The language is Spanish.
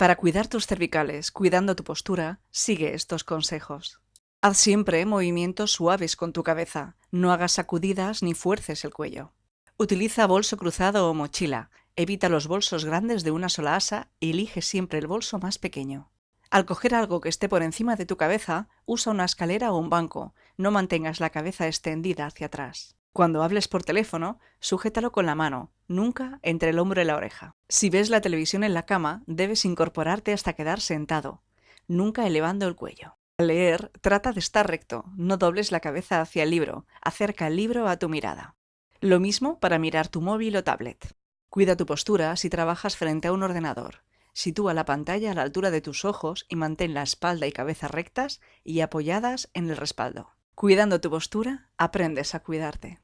Para cuidar tus cervicales, cuidando tu postura, sigue estos consejos. Haz siempre movimientos suaves con tu cabeza, no hagas sacudidas ni fuerces el cuello. Utiliza bolso cruzado o mochila, evita los bolsos grandes de una sola asa y elige siempre el bolso más pequeño. Al coger algo que esté por encima de tu cabeza, usa una escalera o un banco, no mantengas la cabeza extendida hacia atrás. Cuando hables por teléfono, sujétalo con la mano, nunca entre el hombro y la oreja. Si ves la televisión en la cama, debes incorporarte hasta quedar sentado, nunca elevando el cuello. Al leer, trata de estar recto, no dobles la cabeza hacia el libro, acerca el libro a tu mirada. Lo mismo para mirar tu móvil o tablet. Cuida tu postura si trabajas frente a un ordenador. Sitúa la pantalla a la altura de tus ojos y mantén la espalda y cabeza rectas y apoyadas en el respaldo. Cuidando tu postura, aprendes a cuidarte.